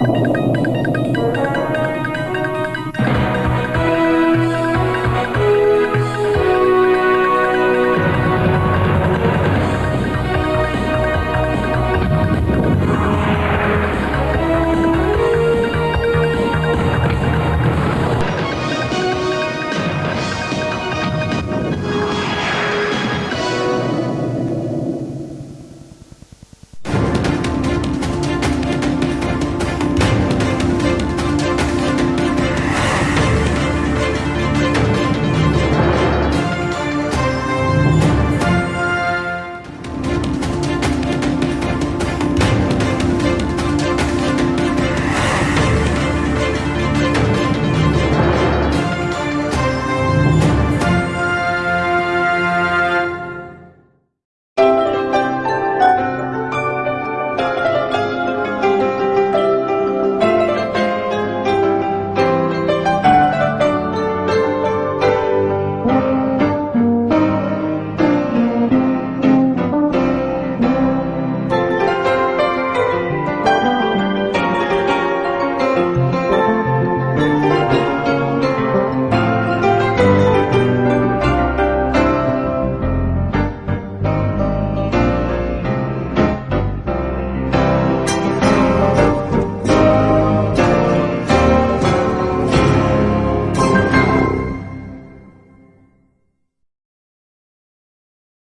you